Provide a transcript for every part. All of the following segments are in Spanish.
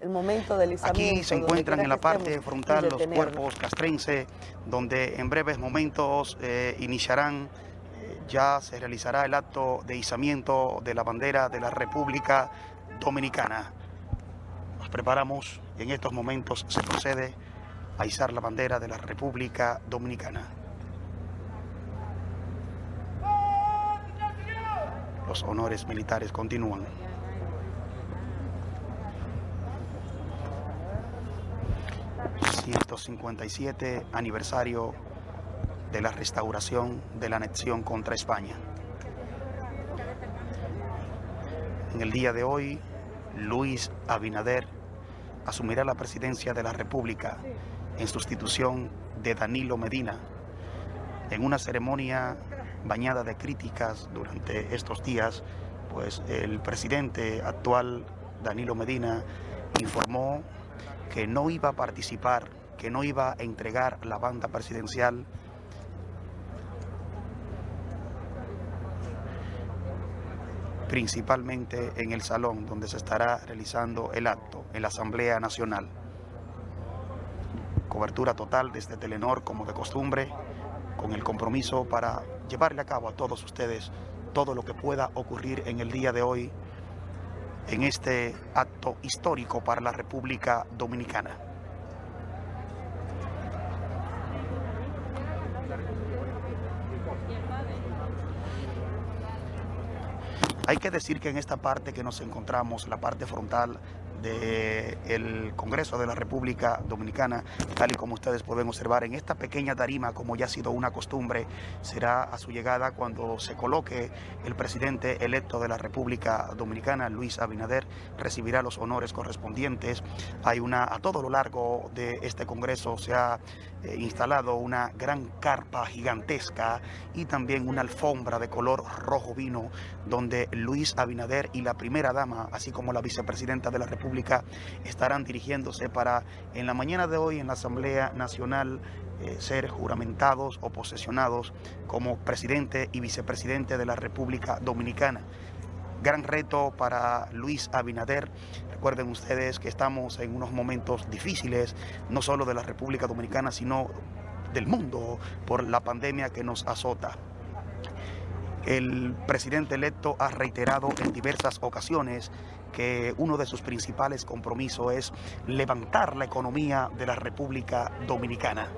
el momento del izamiento. Aquí se encuentran en la parte frontal los cuerpos castrense, donde en breves momentos eh, iniciarán, eh, ya se realizará el acto de izamiento de la bandera de la República Dominicana. Nos preparamos y en estos momentos se procede a izar la bandera de la República Dominicana. Los honores militares continúan. ...157 aniversario de la restauración de la anexión contra España. En el día de hoy, Luis Abinader asumirá la presidencia de la República en sustitución de Danilo Medina en una ceremonia bañada de críticas durante estos días, pues el presidente actual, Danilo Medina, informó que no iba a participar, que no iba a entregar la banda presidencial principalmente en el salón donde se estará realizando el acto, en la Asamblea Nacional. Cobertura total desde Telenor como de costumbre, con el compromiso para llevarle a cabo a todos ustedes todo lo que pueda ocurrir en el día de hoy en este acto histórico para la República Dominicana. Hay que decir que en esta parte que nos encontramos, la parte frontal del Congreso de la República Dominicana, tal y como ustedes pueden observar en esta pequeña tarima, como ya ha sido una costumbre, será a su llegada cuando se coloque el presidente electo de la República Dominicana, Luis Abinader, recibirá los honores correspondientes. Hay una, a todo lo largo de este Congreso se ha eh, instalado una gran carpa gigantesca y también una alfombra de color rojo vino, donde Luis Abinader y la primera dama, así como la vicepresidenta de la Estarán dirigiéndose para en la mañana de hoy en la Asamblea Nacional eh, ser juramentados o posesionados como presidente y vicepresidente de la República Dominicana. Gran reto para Luis Abinader. Recuerden ustedes que estamos en unos momentos difíciles, no solo de la República Dominicana, sino del mundo por la pandemia que nos azota. El presidente electo ha reiterado en diversas ocasiones que uno de sus principales compromisos es levantar la economía de la República Dominicana.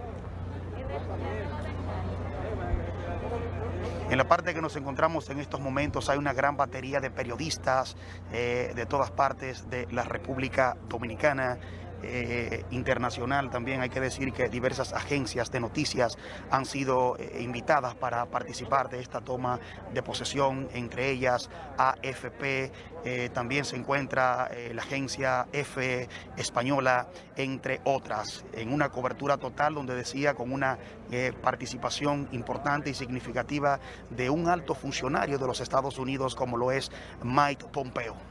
En la parte que nos encontramos en estos momentos hay una gran batería de periodistas eh, de todas partes de la República Dominicana eh, internacional también. Hay que decir que diversas agencias de noticias han sido eh, invitadas para participar de esta toma de posesión, entre ellas AFP, eh, también se encuentra la agencia F española, entre otras, en una cobertura total donde decía con una participación importante y significativa de un alto funcionario de los Estados Unidos como lo es Mike Pompeo.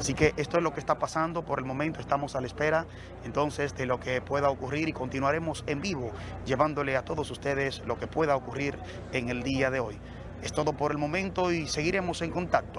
Así que esto es lo que está pasando por el momento, estamos a la espera entonces de lo que pueda ocurrir y continuaremos en vivo llevándole a todos ustedes lo que pueda ocurrir en el día de hoy. Es todo por el momento y seguiremos en contacto.